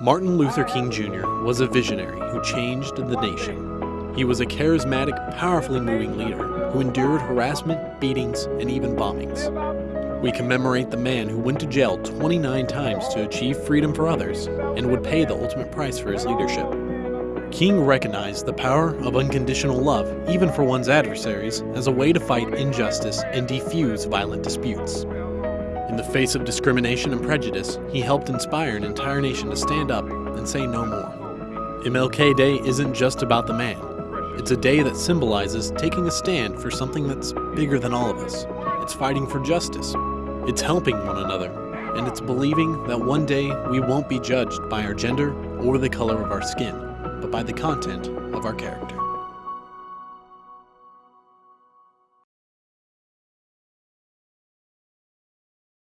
Martin Luther King Jr. was a visionary who changed the nation. He was a charismatic, powerfully moving leader who endured harassment, beatings, and even bombings. We commemorate the man who went to jail 29 times to achieve freedom for others and would pay the ultimate price for his leadership. King recognized the power of unconditional love, even for one's adversaries, as a way to fight injustice and defuse violent disputes. In the face of discrimination and prejudice, he helped inspire an entire nation to stand up and say no more. MLK Day isn't just about the man. It's a day that symbolizes taking a stand for something that's bigger than all of us. It's fighting for justice. It's helping one another. And it's believing that one day we won't be judged by our gender or the color of our skin, but by the content of our character.